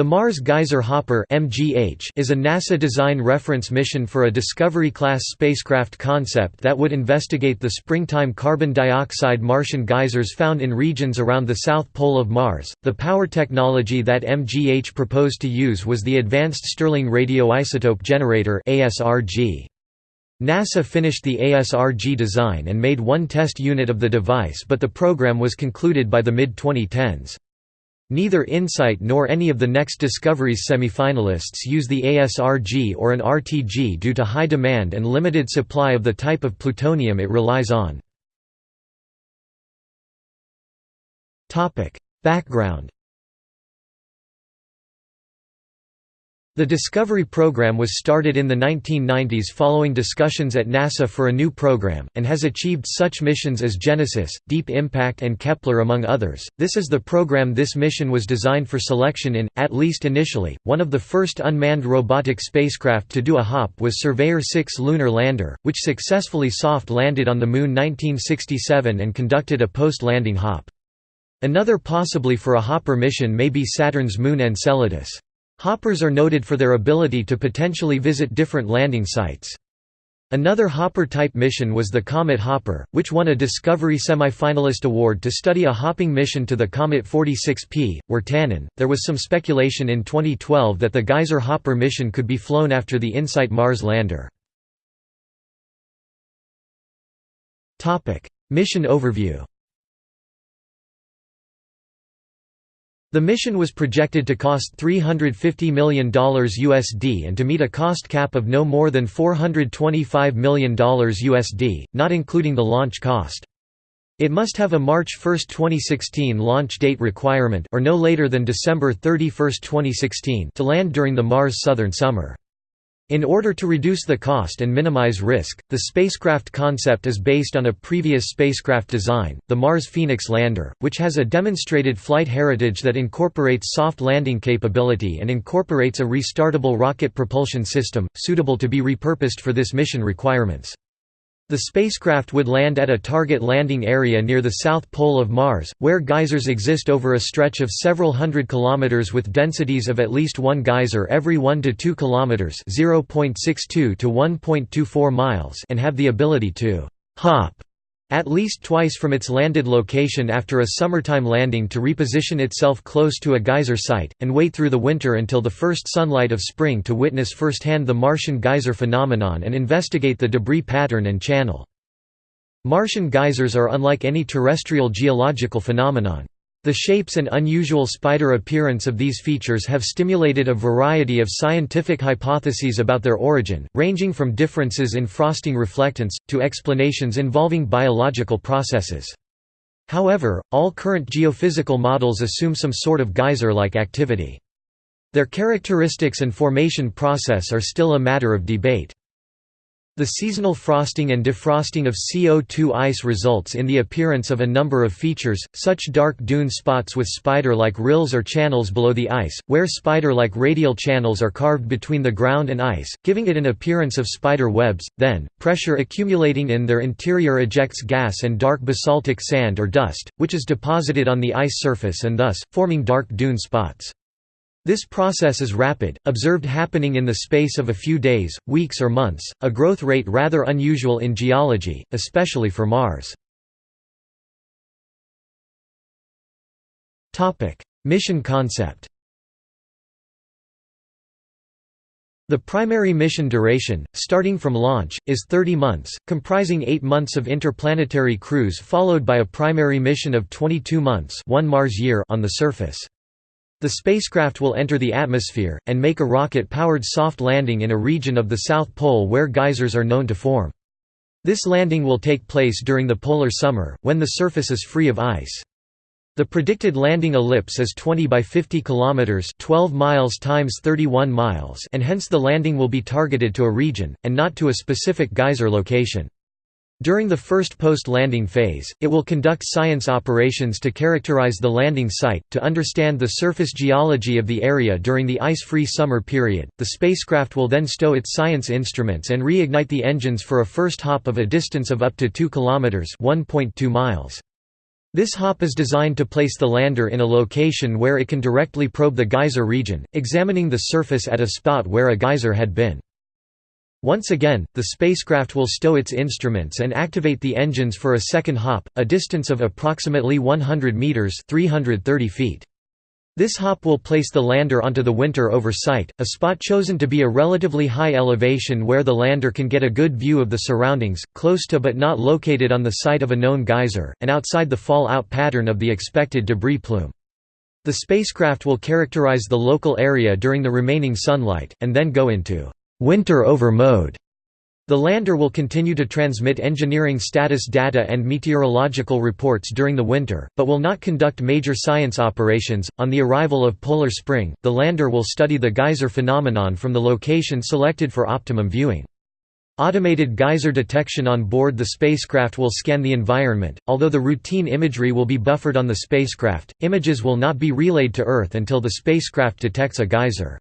The Mars Geyser Hopper is a NASA design reference mission for a Discovery-class spacecraft concept that would investigate the springtime carbon dioxide Martian geysers found in regions around the south pole of Mars. The power technology that MGH proposed to use was the Advanced Stirling Radioisotope Generator NASA finished the ASRG design and made one test unit of the device but the program was concluded by the mid-2010s. Neither InSight nor any of the next Discovery's semifinalists use the ASRG or an RTG due to high demand and limited supply of the type of plutonium it relies on. Background The Discovery program was started in the 1990s following discussions at NASA for a new program, and has achieved such missions as Genesis, Deep Impact and Kepler among others. This is the program this mission was designed for selection in, at least initially. One of the first unmanned robotic spacecraft to do a hop was Surveyor 6 lunar lander, which successfully soft landed on the Moon 1967 and conducted a post-landing hop. Another possibly for a hopper mission may be Saturn's moon Enceladus. Hoppers are noted for their ability to potentially visit different landing sites. Another Hopper-type mission was the Comet Hopper, which won a Discovery semi-finalist award to study a hopping mission to the Comet 46P, Wirtanen. There was some speculation in 2012 that the Geyser Hopper mission could be flown after the InSight Mars lander. Mission overview The mission was projected to cost $350 million USD and to meet a cost cap of no more than $425 million USD, not including the launch cost. It must have a March 1, 2016 launch date requirement or no later than December 31, 2016 to land during the Mars southern summer. In order to reduce the cost and minimize risk, the spacecraft concept is based on a previous spacecraft design, the Mars Phoenix lander, which has a demonstrated flight heritage that incorporates soft landing capability and incorporates a restartable rocket propulsion system, suitable to be repurposed for this mission requirements. The spacecraft would land at a target landing area near the south pole of Mars, where geysers exist over a stretch of several hundred kilometers with densities of at least one geyser every 1 to 2 kilometers (0.62 to 1.24 miles) and have the ability to hop at least twice from its landed location after a summertime landing to reposition itself close to a geyser site, and wait through the winter until the first sunlight of spring to witness firsthand the Martian geyser phenomenon and investigate the debris pattern and channel. Martian geysers are unlike any terrestrial geological phenomenon. The shapes and unusual spider appearance of these features have stimulated a variety of scientific hypotheses about their origin, ranging from differences in frosting reflectance, to explanations involving biological processes. However, all current geophysical models assume some sort of geyser-like activity. Their characteristics and formation process are still a matter of debate. The seasonal frosting and defrosting of CO2 ice results in the appearance of a number of features, such dark dune spots with spider-like rills or channels below the ice, where spider-like radial channels are carved between the ground and ice, giving it an appearance of spider webs, then, pressure accumulating in their interior ejects gas and dark basaltic sand or dust, which is deposited on the ice surface and thus, forming dark dune spots. This process is rapid, observed happening in the space of a few days, weeks or months, a growth rate rather unusual in geology, especially for Mars. Mission concept The primary mission duration, starting from launch, is 30 months, comprising 8 months of interplanetary cruise followed by a primary mission of 22 months one Mars year on the surface. The spacecraft will enter the atmosphere, and make a rocket-powered soft landing in a region of the South Pole where geysers are known to form. This landing will take place during the polar summer, when the surface is free of ice. The predicted landing ellipse is 20 by 50 kilometers, 12 miles times 31 miles, and hence the landing will be targeted to a region and not to a specific geyser location. During the first post-landing phase, it will conduct science operations to characterize the landing site, to understand the surface geology of the area during the ice-free summer period. The spacecraft will then stow its science instruments and reignite the engines for a first hop of a distance of up to 2 kilometers (1.2 miles). This hop is designed to place the lander in a location where it can directly probe the geyser region, examining the surface at a spot where a geyser had been. Once again, the spacecraft will stow its instruments and activate the engines for a second hop, a distance of approximately 100 meters (330 feet). This hop will place the lander onto the winter over site, a spot chosen to be a relatively high elevation where the lander can get a good view of the surroundings, close to but not located on the site of a known geyser, and outside the fall-out pattern of the expected debris plume. The spacecraft will characterize the local area during the remaining sunlight, and then go into winter over mode the lander will continue to transmit engineering status data and meteorological reports during the winter, but will not conduct major science operations. On the arrival of polar spring, the lander will study the geyser phenomenon from the location selected for optimum viewing. Automated geyser detection on board the spacecraft will scan the environment. Although the routine imagery will be buffered on the spacecraft, images will not be relayed to Earth until the spacecraft detects a geyser.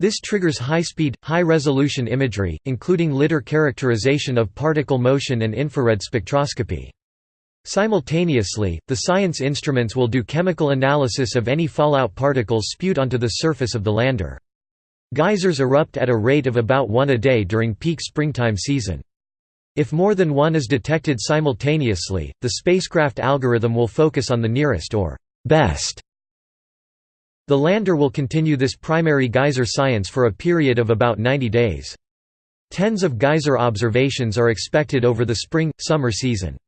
This triggers high-speed, high-resolution imagery, including lidar characterization of particle motion and infrared spectroscopy. Simultaneously, the science instruments will do chemical analysis of any fallout particles spewed onto the surface of the lander. Geysers erupt at a rate of about one a day during peak springtime season. If more than one is detected simultaneously, the spacecraft algorithm will focus on the nearest or best the lander will continue this primary geyser science for a period of about 90 days. Tens of geyser observations are expected over the spring-summer season.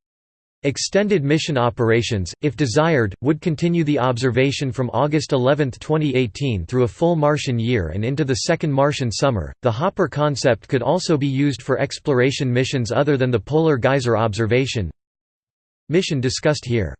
Extended mission operations, if desired, would continue the observation from August 11, 2018 through a full Martian year and into the second Martian summer. The Hopper concept could also be used for exploration missions other than the polar geyser observation mission discussed here.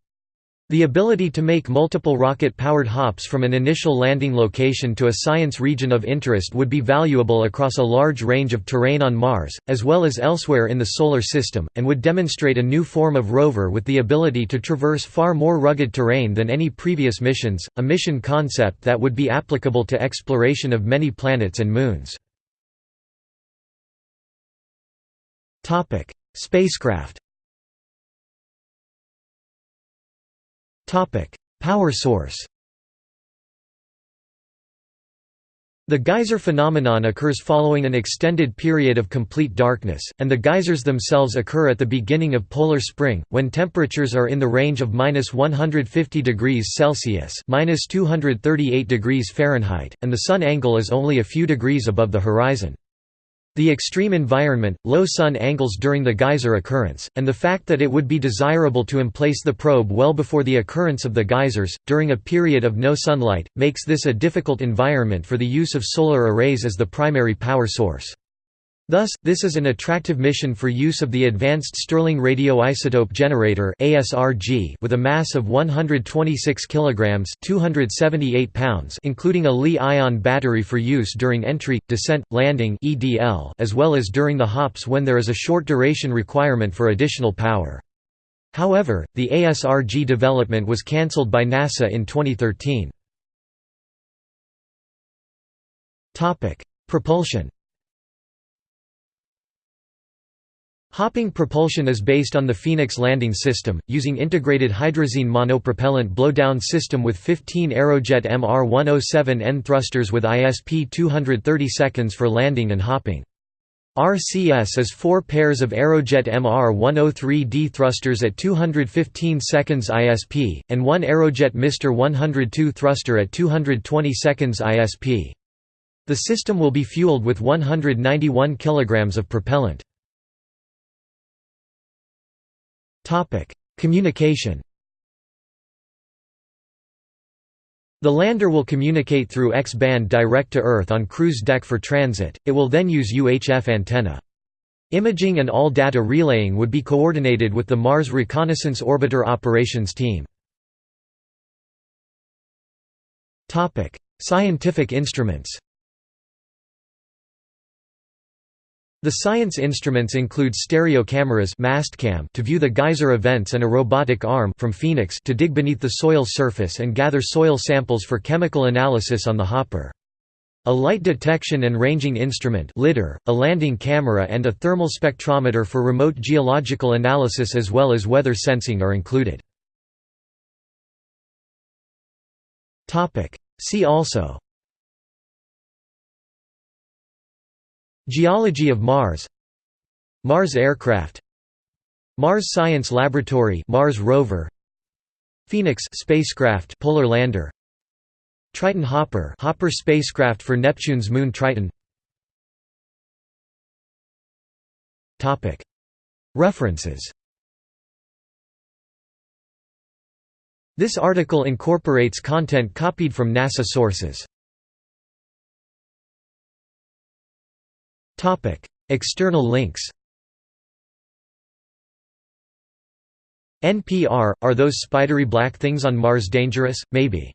The ability to make multiple rocket-powered hops from an initial landing location to a science region of interest would be valuable across a large range of terrain on Mars, as well as elsewhere in the Solar System, and would demonstrate a new form of rover with the ability to traverse far more rugged terrain than any previous missions, a mission concept that would be applicable to exploration of many planets and moons. Spacecraft Power source The geyser phenomenon occurs following an extended period of complete darkness, and the geysers themselves occur at the beginning of polar spring, when temperatures are in the range of minus 150 degrees Celsius minus 238 degrees Fahrenheit, and the sun angle is only a few degrees above the horizon. The extreme environment, low sun angles during the geyser occurrence, and the fact that it would be desirable to emplace the probe well before the occurrence of the geysers, during a period of no sunlight, makes this a difficult environment for the use of solar arrays as the primary power source. Thus, this is an attractive mission for use of the Advanced Stirling Radioisotope Generator with a mass of 126 kg 278 pounds including a Li-ion battery for use during entry, descent, landing as well as during the hops when there is a short duration requirement for additional power. However, the ASRG development was cancelled by NASA in 2013. Propulsion Hopping propulsion is based on the Phoenix landing system, using integrated hydrazine monopropellant blowdown system with 15 Aerojet MR-107N thrusters with ISP 230 seconds for landing and hopping. RCS is four pairs of Aerojet MR-103D thrusters at 215 seconds ISP, and one Aerojet Mr 102 thruster at 220 seconds ISP. The system will be fueled with 191 kg of propellant. Communication The lander will communicate through X-band direct to Earth on cruise deck for transit, it will then use UHF antenna. Imaging and all data relaying would be coordinated with the Mars Reconnaissance Orbiter Operations Team. Scientific instruments The science instruments include stereo cameras mastcam to view the geyser events and a robotic arm from Phoenix to dig beneath the soil surface and gather soil samples for chemical analysis on the hopper. A light detection and ranging instrument lidar, a landing camera and a thermal spectrometer for remote geological analysis as well as weather sensing are included. See also Geology of Mars. Mars aircraft. Mars Science Laboratory Mars rover. Phoenix spacecraft polar lander. Triton Hopper Hopper spacecraft for Neptune's moon Triton. Topic. References. This article incorporates content copied from NASA sources. External links NPR – Are those spidery black things on Mars dangerous? Maybe